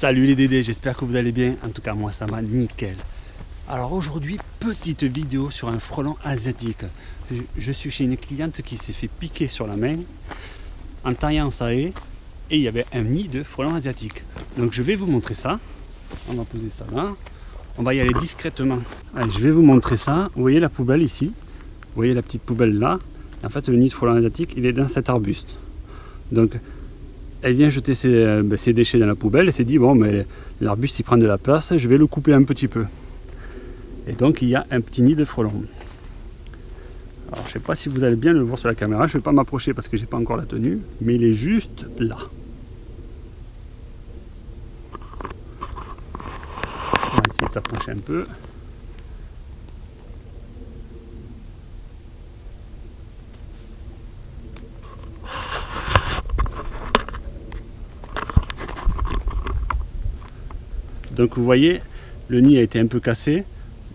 Salut les Dédés, j'espère que vous allez bien. En tout cas, moi ça va nickel. Alors aujourd'hui, petite vidéo sur un frelon asiatique. Je, suis chez une cliente qui s'est fait piquer sur la main en taillant sa haie et il y avait un nid de frelon asiatique. Donc je vais vous montrer ça. On va poser ça là. On va y aller discrètement. Allez, je vais vous montrer ça. Vous voyez la poubelle ici? Vous voyez la petite poubelle là? En fait, le nid de frelon asiatique, il est dans cet arbuste. Donc elle vient jeter euh, ben, ses, déchets dans la poubelle et s'est dit bon mais l'arbuste il prend de la place, je vais le couper un petit peu. Et donc il y a un petit nid de frelons. Alors je sais pas si vous allez bien le voir sur la caméra, je ne vais pas m'approcher parce que j'ai pas encore la tenue, mais il est juste là. On va essayer de s'approcher un peu. Donc vous voyez, le nid a été un peu cassé,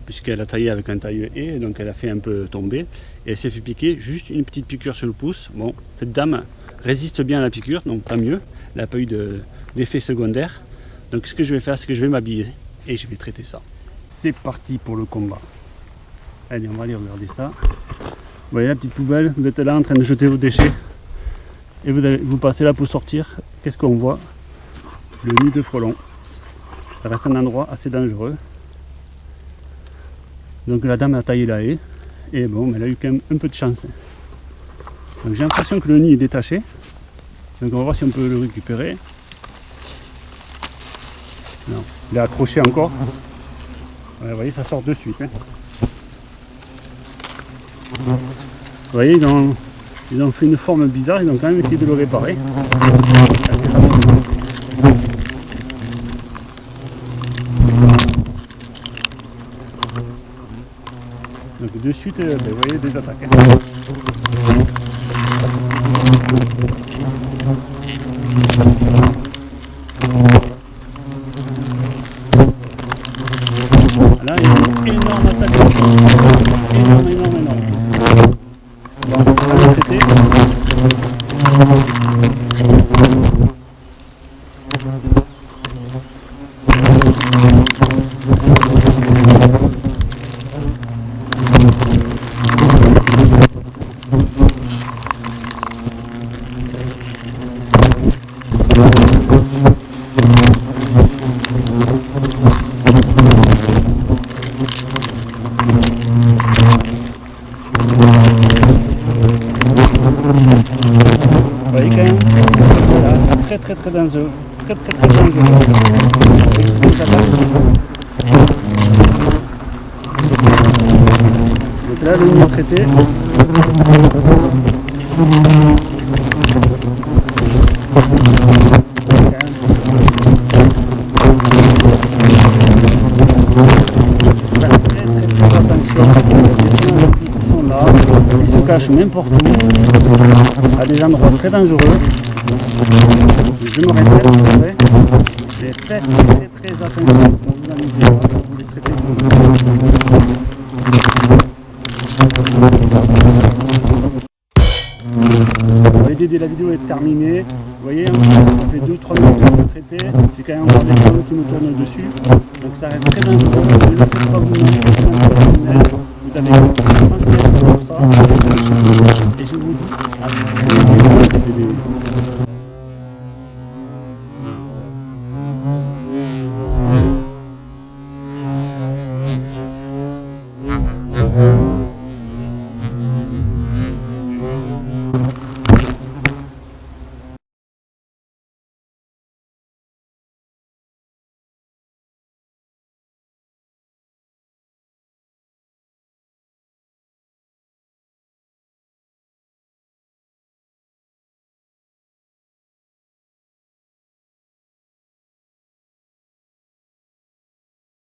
puisqu'elle a taillé avec un taille et donc elle a fait un peu tomber. Et elle s'est fait piquer, juste une petite piqûre sur le pouce. Bon, cette dame résiste bien à la piqûre, donc tant mieux. Elle n'a pas eu d'effet secondaire. Donc ce que je vais faire, c'est que je vais m'habiller et je vais traiter ça. C'est parti pour le combat. Allez, on va aller regarder ça. Vous voyez la petite poubelle, vous êtes là en train de jeter vos déchets. Et vous, vous passez là pour sortir. Qu'est-ce qu'on voit? Le nid de frelon. Ça reste un endroit assez dangereux. Donc la dame a taillé la haie. Et bon, elle a eu quand même un peu de chance. Donc j'ai l'impression que le nid est détaché. Donc on va voir si on peut le récupérer. Non, il est accroché encore. vous voyez, ça sort de suite. Hein. Vous voyez, ils ont, ils ont, fait une forme bizarre, ils ont quand même essayé de le réparer. Donc de suite, euh, ben, vous voyez des attaques. Là, il y a une énorme attaque. Énorme, énorme, énorme. Bon, on va traiter. Voyez très très très dangereux. Très très très dangereux. Donc là le nid traité. cache n'importe où, à des endroits très dangereux. Je me répète, vrai, faites très très attention quand vous amusez, vous les traitez. Dédé, la vidéo est terminée. Vous voyez, hein, ça fait 2-3 minutes que je traiter. J'ai quand même encore des canaux qui me tournent dessus. Donc ça reste très dangereux.